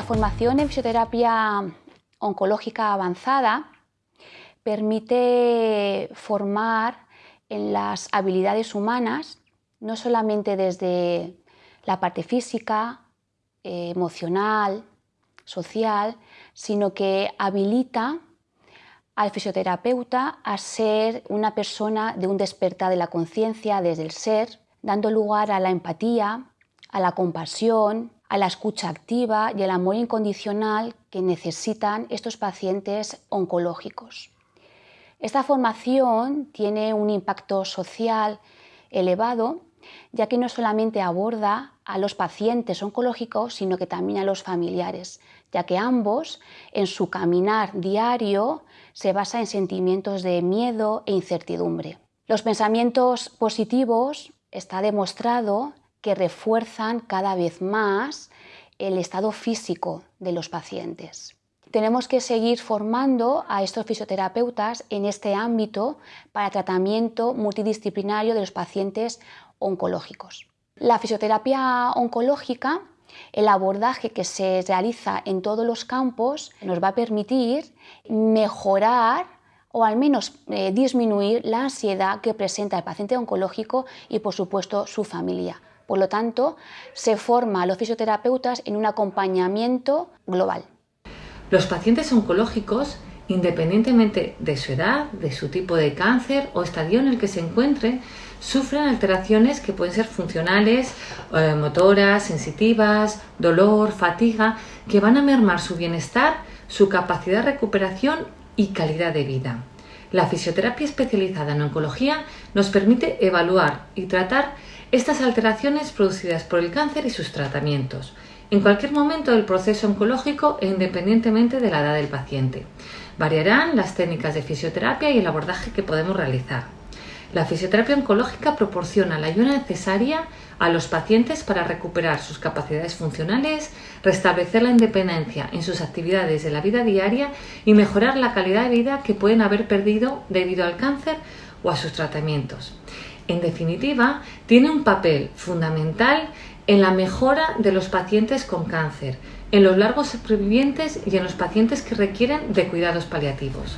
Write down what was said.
La formación en fisioterapia oncológica avanzada permite formar en las habilidades humanas, no solamente desde la parte física, eh, emocional, social, sino que habilita al fisioterapeuta a ser una persona de un despertar de la conciencia desde el ser, dando lugar a la empatía, a la compasión, a la escucha activa y al amor incondicional que necesitan estos pacientes oncológicos. Esta formación tiene un impacto social elevado, ya que no solamente aborda a los pacientes oncológicos, sino que también a los familiares, ya que ambos en su caminar diario se basa en sentimientos de miedo e incertidumbre. Los pensamientos positivos está demostrado que refuerzan cada vez más el estado físico de los pacientes. Tenemos que seguir formando a estos fisioterapeutas en este ámbito para tratamiento multidisciplinario de los pacientes oncológicos. La fisioterapia oncológica, el abordaje que se realiza en todos los campos, nos va a permitir mejorar o al menos eh, disminuir la ansiedad que presenta el paciente oncológico y por supuesto su familia. Por lo tanto, se forma a los fisioterapeutas en un acompañamiento global. Los pacientes oncológicos, independientemente de su edad, de su tipo de cáncer o estadio en el que se encuentre, sufren alteraciones que pueden ser funcionales, eh, motoras, sensitivas, dolor, fatiga, que van a mermar su bienestar, su capacidad de recuperación y calidad de vida. La fisioterapia especializada en oncología nos permite evaluar y tratar estas alteraciones producidas por el cáncer y sus tratamientos, en cualquier momento del proceso oncológico e independientemente de la edad del paciente. Variarán las técnicas de fisioterapia y el abordaje que podemos realizar. La fisioterapia oncológica proporciona la ayuda necesaria a los pacientes para recuperar sus capacidades funcionales, restablecer la independencia en sus actividades de la vida diaria y mejorar la calidad de vida que pueden haber perdido debido al cáncer o a sus tratamientos. En definitiva, tiene un papel fundamental en la mejora de los pacientes con cáncer, en los largos supervivientes y en los pacientes que requieren de cuidados paliativos.